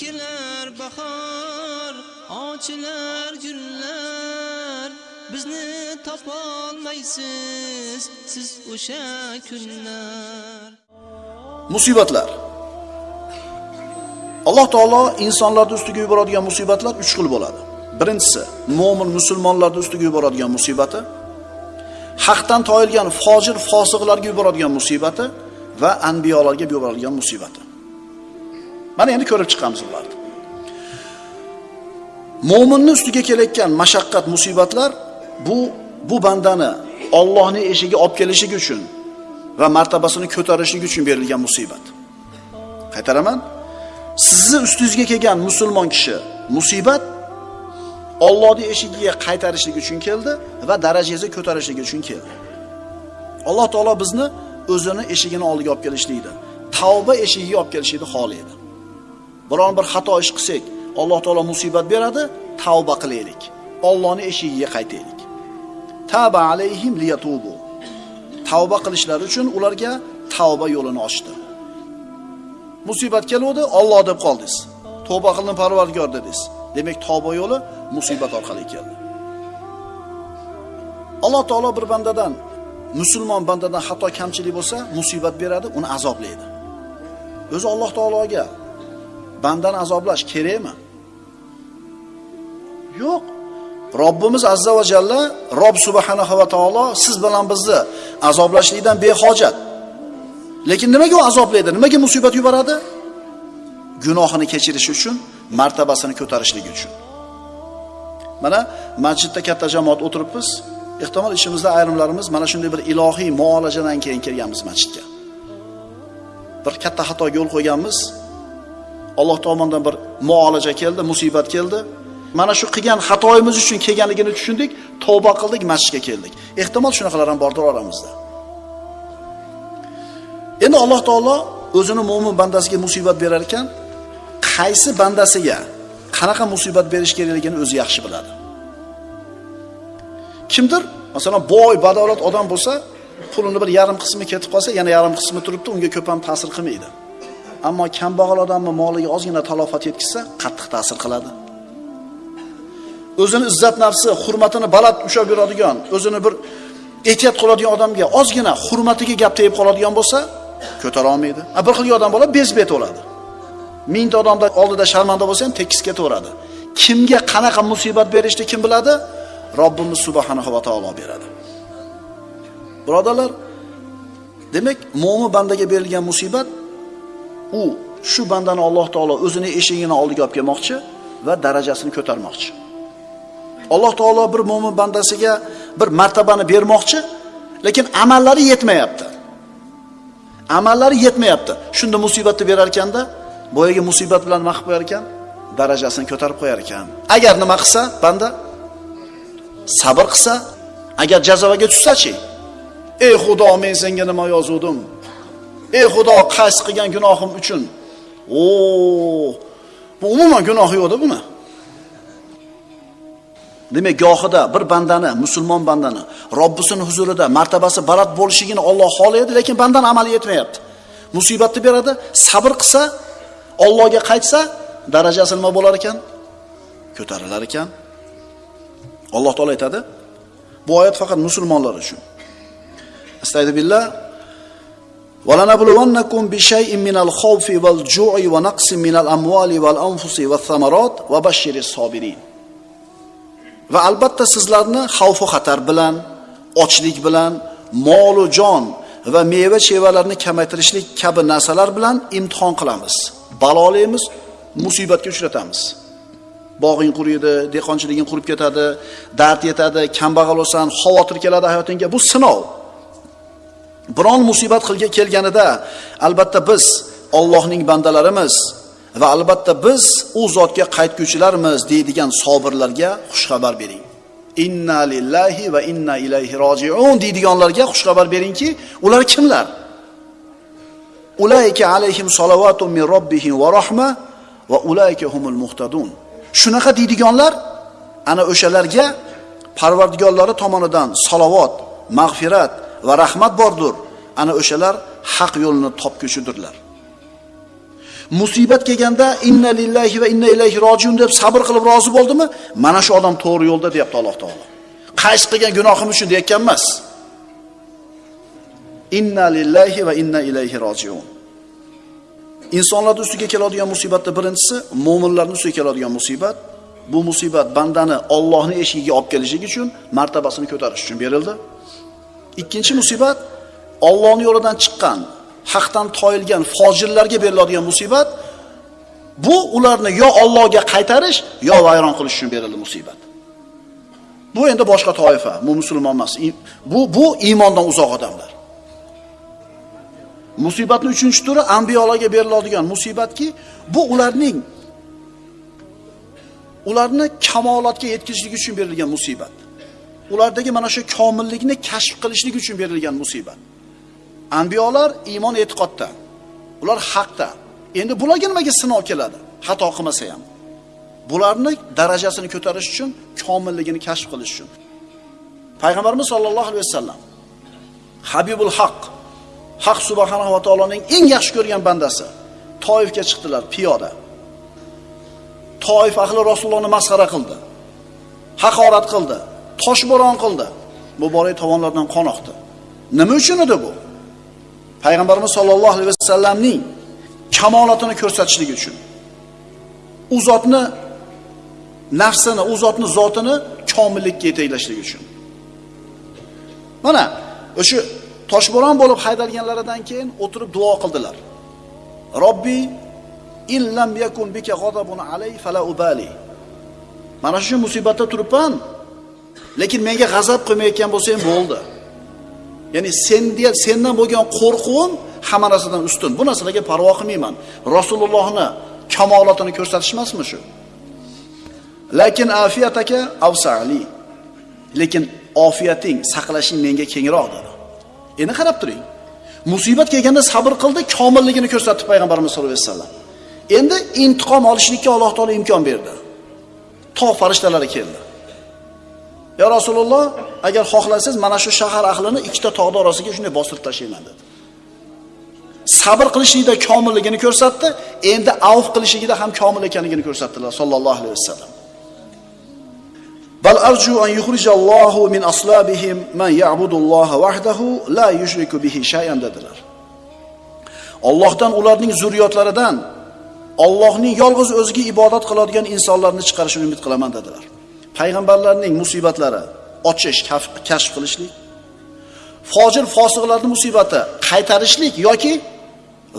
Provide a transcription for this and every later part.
kelar bahor ochilar gullar. Bizni topolmaysiz siz o'sha kunlar. Musibatlar. Alloh taolo insonlarni ustiga yuboradigan musibatlar uch xil bo'ladi. Birinchisi mo'min musulmonlarni ustiga yuboradigan musibati. Haqdan toyilgan fojir fosiqlarga yuboradigan musibati va anbiyolarga yuboradigan musibati mana endi ko'rib chiqamiz ularni mo'minni ustiga kelayotgan mashaqqat musibatlar bu bu bandani Allohning eshigiga olib kelishligi uchun va martabasini ko'tarishligi uchun berilgan musibat qaytaraman sizni ustingizga kelgan musulmon kishi musibat Allohning eshigiga qaytarishlik uchun keldi va darajangizni ko'tarishlik uchun keldi. Alloh taolo bizni o'zini eshigini oldiga olib kelishlikni, tavba eshigiga olib kelishlikni xohlaydi. Biron bir xato ish qilsak, Alloh taolo musibat beradi, tavba qilaylik. Allohning eshigiga qaytaylik. Taba alayhim liyatubu. Tavba qilishlari uchun ularga tavba yo'lini ochdi. Musibat keldi, Alloh deb qoldingiz. Tavba qildim Parvardigor dedingiz. Demak, tavba yo'li musibat orqali keldi. Alloh taolo bir bandadan, musulmon bandadan xato kamchilik bo'lsa, musibat beradi, uni azoblaydi. O'zi Alloh taologa bandani azoblash kerakmi? Yo'q. Robbimiz azza va jalla, rob subhanahu va taolo siz bilan bizni azoblashlikdan behojat. Lekin nimaga u azoblaydi? Nimaga musibat yuboradi? Gunohini kechirish uchun, martabasini ko'tarishligi uchun. Mana masjidda katta jamoat o'tiribmiz. Ehtimol ichimizda ayrimlarimiz mana shunday bir ilohiy muolajadan keyin kelganmiz masjidga. Bir katta xatoga yo'l qo'yganmiz. Alloh tomonidan bir muolaja keldi, musibat keldi. Mana shu qilgan xatoyimiz uchun kelganligini tushundik, tavba qildik, masjidga keldik. Ehtimol shunaqalar ham bordir oramizda. Endi Alloh taolo o'zini mo'min bandasiga musibat berar ekan, qaysi bandasiga qanaqa musibat berish kerakligini o'zi yaxshi biladi. Kimdir, masalan, boy, badavlat odam bo'lsa, pulini bir yarim qismi ketib qolsa, yana yarim qismi turibdi, unga ko'p ham ta'sir qilmaydi. Ammo kambag'al odamni moliga ozgina talofat yetkazsa, qattiq ta'sir qiladi. O'zini izzat nafsi, hurmatini baland ushlab yuradigan, o'zini bir ehtiyot qiladigan odamga ozgina hurmatiga gap tegib qoladigan bo'lsa, ko'tara olmaydi. Bir xil odam bola bezbet bo'ladi. Mingta odamda oldida sharmanda bo'lsa ham tekis ketaveradi. Kimga qanaqa musibat berishni kim biladi? Robbimiz subhanahu va taolo beradi. Birodarlar, demak, mo'min bandaga berilgan musibat u shu bandani Alloh taolo o'zini eshigini oldiga olib kelmoqchi va darajasini ko'tarmoqchi. Alloh taolo bir mo'min bandasiga bir martabani bermoqchi, lekin amallari yetmayapti. Amallari yetmayapti. Shunda musibatni berar ekanda, boyaga musibat bilan nima qilib qo'yar ekan? Darajasini ko'tarib qo'yar ekan. Agar nima qilsa, banda sabr qilsa, agar jazovaga tushsa-chi? Ey Xudo, men senga nima yozuvdim? Ey Xudo, qaysi qilgan gunohim uchun? O, bu umuman gunoh yo'qda buni. Demak, gohida bir bandani, musulmon bandani Robbisining huzurida martabasi baland bo'lishligini Alloh xohlaydi, lekin bandan amali yetmayapti. Musibatni beradi, sabr qilsa, Allohga qaytsa, darajasi nima bo'lar ekan? Ko'tarilar ekan. Alloh taolo aytadi, bu oyat faqat musulmonlar uchun. Astagfirullah. وَلَنَبْلُوَنَّكُمْ بِشَيْءٍ مِنَ الْخَوْفِ وَالْجُوعِ وَنَقْصٍ مِنَ الْأَمْوَالِ وَالْأَنْفُسِ وَالثَّمَرَاتِ وَبَشِّرِ الصَّابِرِينَ Va albatta sizlarni xavf va xatar bilan, ochlik bilan, mol va jon va meva-chevalarni kamaytirishlik kabi narsalar bilan imtihon qilamiz. Balolaymiz, musibatga uchratamiz. Bog'ing quriydi, dehqonchiliging qurib ketadi, dard yetadi, kambag'al bo'lsan, xavotir keladi hayotingga. Bu sinov. Biron musibat qilga kelganida albatta biz Allohning bandalarimiz va albatta biz u zotga qaytguvchilarmiz deydigan sobirlarga xushxabar bering. Inna lillahi va inna ilayhi roji'un deydiganlarga xushxabar beringki, ular kimlar? Ulayka alayhim salavatun min robbihim va rahma va ulayka humul muhtadun. Shunaqa deydiganlar ana o'shalarga Parvardigorlari tomonidan salovat, mag'firat va rahmat bordir. Ana o'shalar haq yo'lni topguchidirlar. Musibat kelganda inna lillahi va inna ilayhi rojiun deb sabr qilib rozi bo'ldimi? Mana shu odam to'g'ri yo'lda deyapti Alloh taolo. Qaysi qilgan gunohim uchun deyotgan emas. Inna lillahi va inna ilayhi rojiun. insonlarni ustiga keladigan musibatda birinchisi mo'minlarni ustiga keladigan musibat. Bu musibat bandani Allohning eshigiga olib kelishligi uchun martabasini ko'tarish uchun berildi. Ikkinchi musibat Allohning yo'lidan chiqqan, haqdan toyilgan fojirlarga beriladigan musibat bu ularni yo Allohga qaytarish, yo vayron qilish uchun berildi musibat. Bu endi boshqa toifa, bu musulmon emas. Bu bu iymondan uzoq odamlar. Musibatning 3-turi anbiyolarga beriladigan musibatki, bu ularning ularni kamolatga yetkazishlik uchun berilgan musibat. Ulardagi mana shu komillikni kashf qilishlik uchun berilgan musibat. Anbiyolar iymon e'tiqodda. Ular haqda. Endi bularga nimaga sinov keladi? Xato qilmasa ham. Bularni darajasini ko'tarish uchun, komilligini kashf qilish uchun. Payg'ambarimiz sollallohu alayhi vasallam Habibul Haq Haq subhanahu va taoloning eng yaxshi ko'rgan bandasi Toifga chiqdilar piyoda. Toif ahli Rasulullohni masxara qildi. Haqorat qildi, toshbo'ron qildi. Muborak tovonlardan qon oqdi. Nima uchun edi bu? Payg'ambarimiz sollallohu alayhi vasallamning kamolatini ko'rsatishlik uchun. U zotni nafsini, u zotni zotini komillikka yetaklashlik uchun. Mana o'sha toshbo'ron bo'lib haydalganlaridan keyin o'tirib duo qildilar. Robbi illam yakun bika g'adabun alay fala ubali. Mana shu musibatda turibman, lekin menga g'azab qilmayotgan bo'lsa ham bo'ldi. Ya'ni sen sendan bo'lgan qo'rquvim hamma narsadan ustun. Bu narsalarga parvo qilmayman. Rasulullohni kamolotini ko'rsatish emasmi shu? Lekin afiyataka avsali. Lekin ofiyating, saqlashing menga kengroq dedi. Endi qarab turing. Musibat kelganda sabr qildi, komilligini ko'rsatdi payg'ambarimiz sallallohu alayhi vasallam. Endi intiqom olishlikka Alloh taolo imkon berdi. Tog' farishtalari keldi. Ya Rasululloh, agar xohlasangiz mana shu shahar ahlini ikkita tog'da orasiga shunday bostirib tashlayman dedi. Sabr qilishlikda komilligini ko'rsatdi, endi avf qilishligida ham komil ekanligini ko'rsatdilar sallallohu alayhi vasallam. Bal arju an yukhrijallohu min aslabihim man ya'budulloha wahdahu la yushriku bihi shay'an dedilar. Allohdan ularning zurriyotlaridan Allohning yolg'iz o'ziga ibodat qiladigan insonlarni chiqarishini umid qilaman dedilar. Payg'ambarlarning musibatlari ochish, kashf qilishlik, fojir fosiqlarning musibati qaytarishlik yoki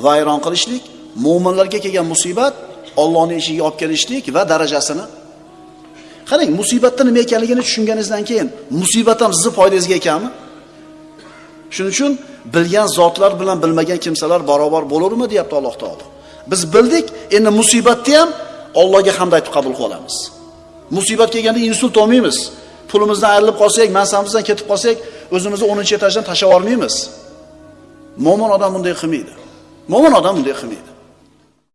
vayron qilishlik, mo'minlarga kelgan musibat Allohning eshigiga olib kelishlik va darajasini Qarang, musibatda nima ekanligini tushunganingizdan keyin musibat ham sizni foydangizga ekanmi? Shuning uchun bilgan zotlar bilan bilmagan kimsalar barobar bo'lavermi deyapti Alloh taolo. Biz bildik, endi musibatni ham Allohga hamd aytib qabul qilamiz. Musibat kelganda insult olmaymiz. Pulimizdan ayrilib qolsak, mansabimizdan ketib qolsak, o'zimizni 10-etajdan tashlab olmaymiz. Mo'min odam bunday qilmaydi. Mo'min odam bunday qilmaydi.